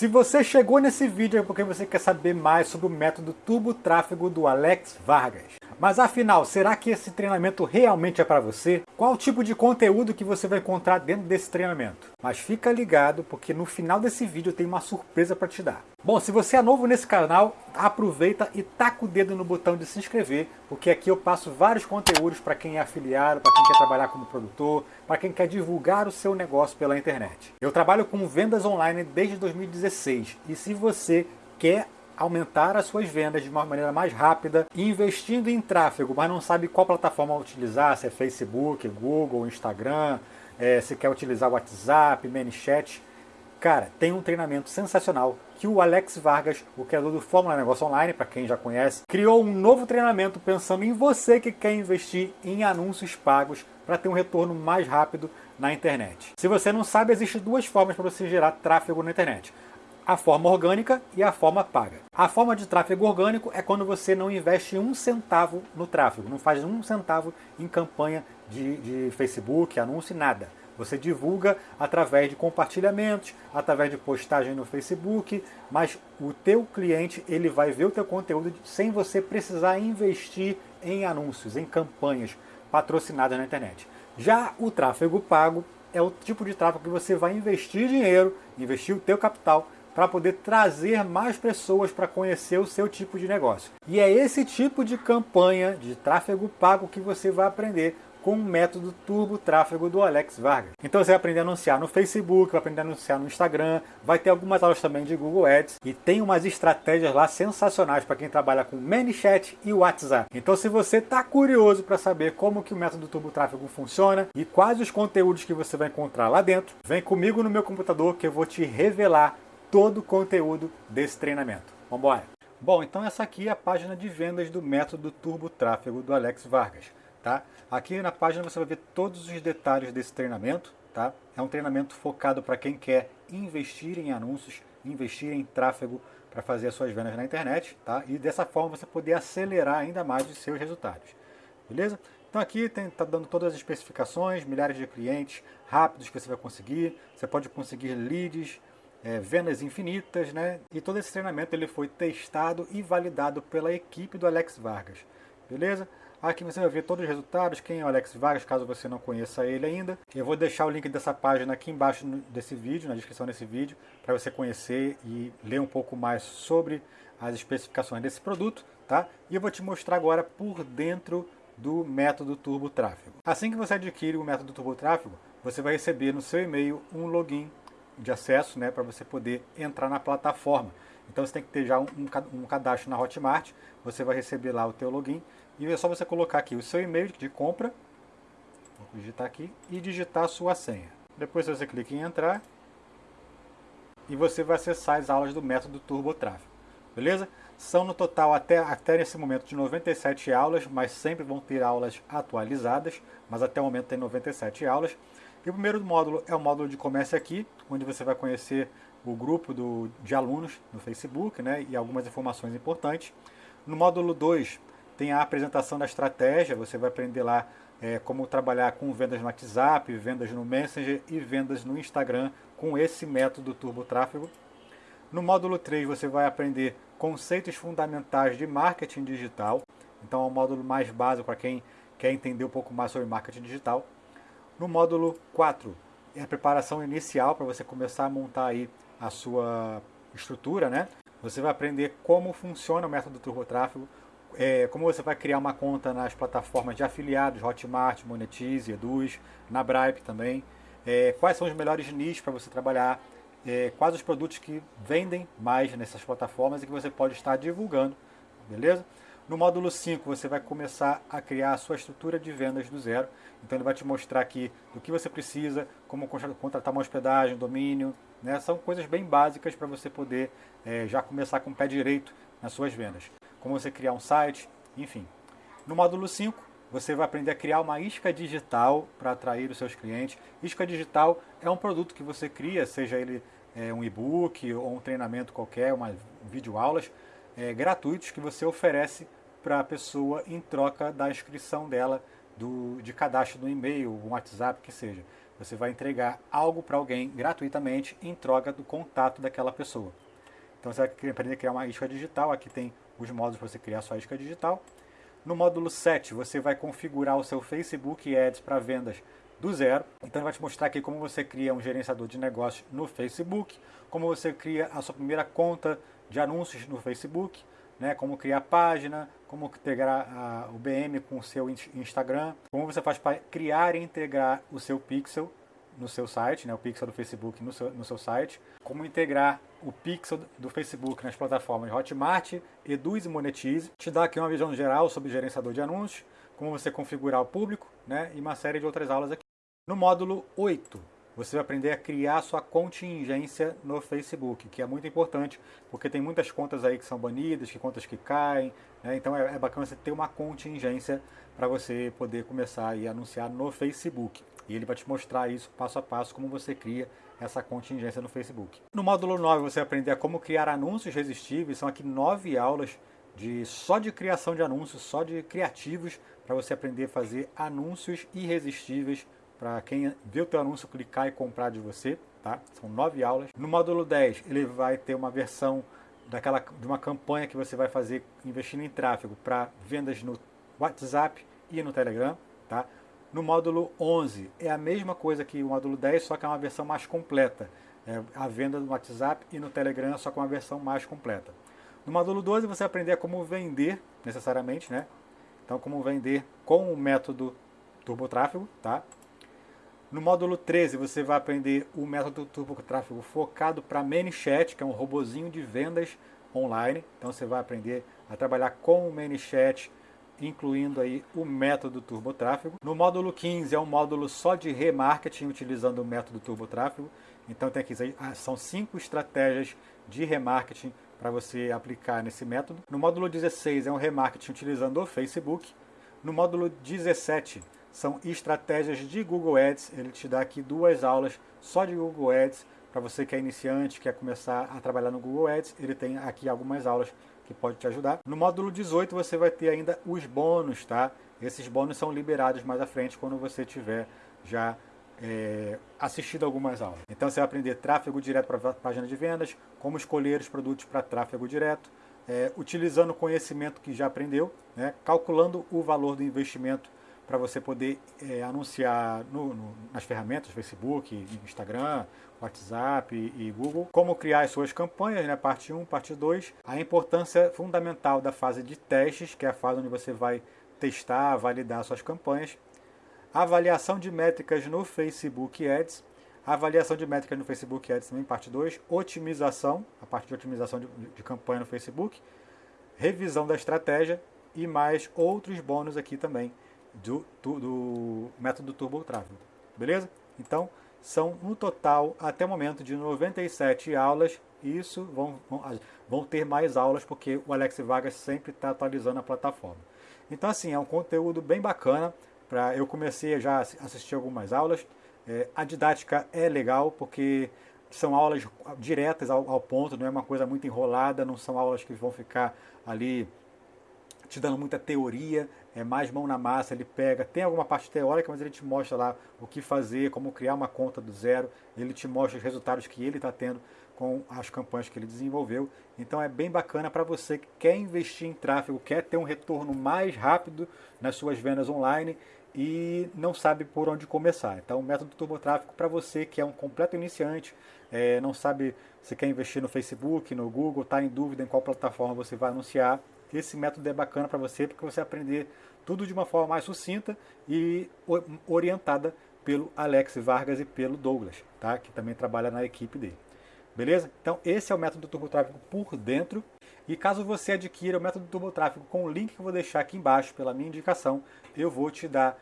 Se você chegou nesse vídeo é porque você quer saber mais sobre o método Turbo Tráfego do Alex Vargas. Mas afinal, será que esse treinamento realmente é para você? Qual tipo de conteúdo que você vai encontrar dentro desse treinamento? Mas fica ligado, porque no final desse vídeo tem uma surpresa para te dar. Bom, se você é novo nesse canal, aproveita e taca o dedo no botão de se inscrever, porque aqui eu passo vários conteúdos para quem é afiliado, para quem quer trabalhar como produtor, para quem quer divulgar o seu negócio pela internet. Eu trabalho com vendas online desde 2016 e se você quer aumentar as suas vendas de uma maneira mais rápida, investindo em tráfego, mas não sabe qual plataforma utilizar, se é Facebook, Google, Instagram, é, se quer utilizar WhatsApp, ManyChat, cara, tem um treinamento sensacional que o Alex Vargas, o criador do Fórmula Negócio Online, para quem já conhece, criou um novo treinamento pensando em você que quer investir em anúncios pagos para ter um retorno mais rápido na internet. Se você não sabe, existem duas formas para você gerar tráfego na internet a forma orgânica e a forma paga. A forma de tráfego orgânico é quando você não investe um centavo no tráfego, não faz um centavo em campanha de, de Facebook, anúncio, nada. Você divulga através de compartilhamentos, através de postagem no Facebook, mas o teu cliente ele vai ver o teu conteúdo sem você precisar investir em anúncios, em campanhas patrocinadas na internet. Já o tráfego pago é o tipo de tráfego que você vai investir dinheiro, investir o teu capital para poder trazer mais pessoas para conhecer o seu tipo de negócio. E é esse tipo de campanha de tráfego pago que você vai aprender com o método Turbo Tráfego do Alex Vargas. Então você vai aprender a anunciar no Facebook, vai aprender a anunciar no Instagram, vai ter algumas aulas também de Google Ads e tem umas estratégias lá sensacionais para quem trabalha com ManyChat e WhatsApp. Então se você está curioso para saber como que o método Turbo Tráfego funciona e quais os conteúdos que você vai encontrar lá dentro, vem comigo no meu computador que eu vou te revelar todo o conteúdo desse treinamento. Vamos embora! Bom, então essa aqui é a página de vendas do método Turbo Tráfego do Alex Vargas. Tá? Aqui na página você vai ver todos os detalhes desse treinamento. Tá? É um treinamento focado para quem quer investir em anúncios, investir em tráfego para fazer as suas vendas na internet. Tá? E dessa forma você poder acelerar ainda mais os seus resultados. Beleza? Então aqui está dando todas as especificações, milhares de clientes rápidos que você vai conseguir. Você pode conseguir leads, é, vendas infinitas, né? E todo esse treinamento ele foi testado e validado pela equipe do Alex Vargas, beleza? Aqui você vai ver todos os resultados, quem é o Alex Vargas, caso você não conheça ele ainda. Eu vou deixar o link dessa página aqui embaixo desse vídeo, na descrição desse vídeo, para você conhecer e ler um pouco mais sobre as especificações desse produto, tá? E eu vou te mostrar agora por dentro do método Turbo Tráfego. Assim que você adquire o método Turbo Tráfego, você vai receber no seu e-mail um login de acesso né, para você poder entrar na plataforma. Então você tem que ter já um, um cadastro na Hotmart, você vai receber lá o teu login e é só você colocar aqui o seu e-mail de compra, vou digitar aqui, e digitar a sua senha. Depois você clica em entrar e você vai acessar as aulas do método Turbo Tráfego, beleza? São no total até, até nesse momento de 97 aulas, mas sempre vão ter aulas atualizadas, mas até o momento tem 97 aulas. E o primeiro módulo é o módulo de comércio aqui, onde você vai conhecer o grupo do, de alunos no Facebook né, e algumas informações importantes. No módulo 2 tem a apresentação da estratégia, você vai aprender lá é, como trabalhar com vendas no WhatsApp, vendas no Messenger e vendas no Instagram com esse método Turbo Tráfego. No módulo 3 você vai aprender conceitos fundamentais de marketing digital, então é um módulo mais básico para quem quer entender um pouco mais sobre marketing digital. No módulo 4, é a preparação inicial para você começar a montar aí a sua estrutura, né? Você vai aprender como funciona o método Turbo Tráfego, é, como você vai criar uma conta nas plataformas de afiliados, Hotmart, Monetize, Eduz, na Bripe também, é, quais são os melhores nichos para você trabalhar, é, quais os produtos que vendem mais nessas plataformas e que você pode estar divulgando, beleza? No módulo 5 você vai começar a criar a sua estrutura de vendas do zero. Então ele vai te mostrar aqui do que você precisa, como contratar uma hospedagem, domínio. Né? São coisas bem básicas para você poder é, já começar com o pé direito nas suas vendas. Como você criar um site, enfim. No módulo 5 você vai aprender a criar uma isca digital para atrair os seus clientes. Isca digital é um produto que você cria, seja ele é, um e-book ou um treinamento qualquer, uma videoaulas, é, gratuitos que você oferece para a pessoa em troca da inscrição dela do, de cadastro no e-mail, um WhatsApp, que seja. você vai entregar algo para alguém gratuitamente em troca do contato daquela pessoa. Então você vai aprender a criar uma isca digital, aqui tem os modos para você criar sua isca digital. No módulo 7, você vai configurar o seu Facebook Ads para vendas do zero. Então ele vai te mostrar aqui como você cria um gerenciador de negócios no Facebook, como você cria a sua primeira conta de anúncios no Facebook, né, como criar página, como integrar a, o BM com o seu Instagram, como você faz para criar e integrar o seu pixel no seu site, né, o pixel do Facebook no seu, no seu site, como integrar o pixel do Facebook nas plataformas Hotmart, Eduz e Monetize, te dá aqui uma visão geral sobre gerenciador de anúncios, como você configurar o público né, e uma série de outras aulas aqui. No módulo 8, você vai aprender a criar sua contingência no Facebook, que é muito importante, porque tem muitas contas aí que são banidas, que contas que caem, né? então é, é, bacana você ter uma contingência para você poder começar a anunciar no Facebook. E ele vai te mostrar isso passo a passo, como você cria essa contingência no Facebook. No módulo 9 você vai aprender a como criar anúncios resistíveis, são aqui nove aulas de só de criação de anúncios, só de criativos, para você aprender a fazer anúncios irresistíveis para quem vê o teu anúncio clicar e comprar de você, tá? São nove aulas. No módulo 10, ele vai ter uma versão daquela, de uma campanha que você vai fazer investindo em tráfego para vendas no WhatsApp e no Telegram, tá? No módulo 11 é a mesma coisa que o módulo 10, só que é uma versão mais completa. É a venda no WhatsApp e no Telegram, só com uma versão mais completa. No módulo 12 você vai aprender como vender necessariamente, né? Então como vender com o método TurboTráfego, tá? No módulo 13 você vai aprender o método Turbo Tráfego focado para ManyChat, que é um robozinho de vendas online. Então você vai aprender a trabalhar com o ManyChat, incluindo aí o método Turbo Tráfego. No módulo 15 é um módulo só de remarketing utilizando o método Turbo Tráfego. Então tem aqui, ah, são cinco estratégias de remarketing para você aplicar nesse método. No módulo 16 é um remarketing utilizando o Facebook. No módulo 17 são estratégias de Google Ads. Ele te dá aqui duas aulas só de Google Ads. Para você que é iniciante, quer começar a trabalhar no Google Ads, ele tem aqui algumas aulas que pode te ajudar. No módulo 18 você vai ter ainda os bônus, tá? Esses bônus são liberados mais à frente quando você tiver já é, assistido algumas aulas. Então você vai aprender tráfego direto para a página de vendas, como escolher os produtos para tráfego direto, é, utilizando o conhecimento que já aprendeu, né, calculando o valor do investimento para você poder é, anunciar no, no, nas ferramentas Facebook, Instagram, WhatsApp e, e, Google, como criar as suas campanhas, né, parte 1, parte 2, a importância fundamental da fase de testes, que é a fase onde você vai testar, validar suas campanhas, avaliação de métricas no Facebook Ads, avaliação de métricas no Facebook Ads também, parte 2, otimização, a parte de otimização de, de campanha no Facebook, revisão da estratégia e mais outros bônus aqui também do, do, do método Turbo Tráfego. Beleza? Então, são no total, até o momento, de 97 aulas. Isso vão, vão, vão ter mais aulas, porque o Alex Vargas sempre está atualizando a plataforma. Então, assim, é um conteúdo bem bacana. Pra, eu comecei já a assistir algumas aulas. É, a didática é legal, porque são aulas diretas ao, ao ponto, não é uma coisa muito enrolada, não são aulas que vão ficar ali te dando muita teoria, é mais mão na massa, ele pega, tem alguma parte teórica, mas ele te mostra lá o que fazer, como criar uma conta do zero, ele te mostra os resultados que ele está tendo com as campanhas que ele desenvolveu. Então é bem bacana para você que quer investir em tráfego, quer ter um retorno mais rápido nas suas vendas online e não sabe por onde começar. Então o método Turbo Tráfego para você que é um completo iniciante, é, não sabe se quer investir no Facebook, no Google, está em dúvida em qual plataforma você vai anunciar, esse método é bacana para você porque você aprender tudo de uma forma mais sucinta e orientada pelo Alex Vargas e pelo Douglas, tá? que também trabalha na equipe dele. Beleza? Então esse é o método do TurboTráfego por dentro. E caso você adquira o método do TurboTráfego com o link que eu vou deixar aqui embaixo pela minha indicação, eu vou te dar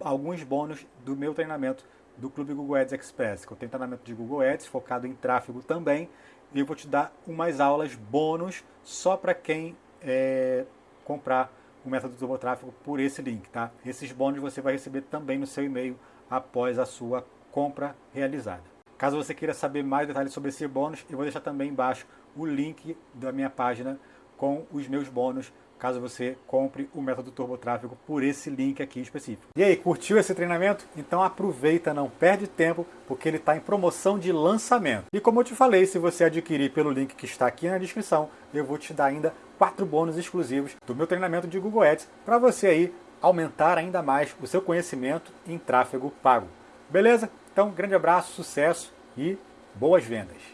alguns bônus do meu treinamento do Clube Google Ads Express, que eu tenho treinamento de Google Ads focado em tráfego também, e eu vou te dar umas aulas bônus só para quem é, comprar o método do tráfego por esse link, tá? Esses bônus você vai receber também no seu e-mail após a sua compra realizada. Caso você queira saber mais detalhes sobre esse bônus, eu vou deixar também embaixo o link da minha página com os meus bônus caso você compre o método Turbo Tráfego por esse link aqui específico. E aí, curtiu esse treinamento? Então aproveita, não perde tempo, porque ele está em promoção de lançamento. E como eu te falei, se você adquirir pelo link que está aqui na descrição, eu vou te dar ainda quatro bônus exclusivos do meu treinamento de Google Ads para você aí aumentar ainda mais o seu conhecimento em tráfego pago. Beleza? Então, grande abraço, sucesso e boas vendas!